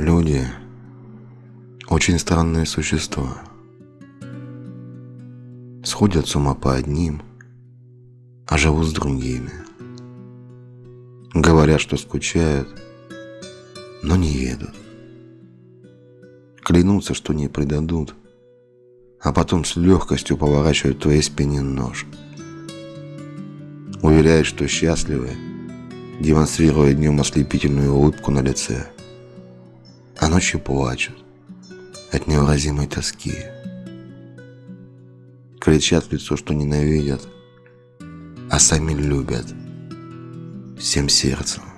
Люди очень странные существа. Сходят с ума по одним, а живут с другими. Говорят, что скучают, но не едут. Клянутся, что не предадут, а потом с легкостью поворачивают твоей спине нож. Уверяют, что счастливы, демонстрируя днем ослепительную улыбку на лице, а ночью плачут от невыразимой тоски. Кричат в лицо, что ненавидят, а сами любят всем сердцем.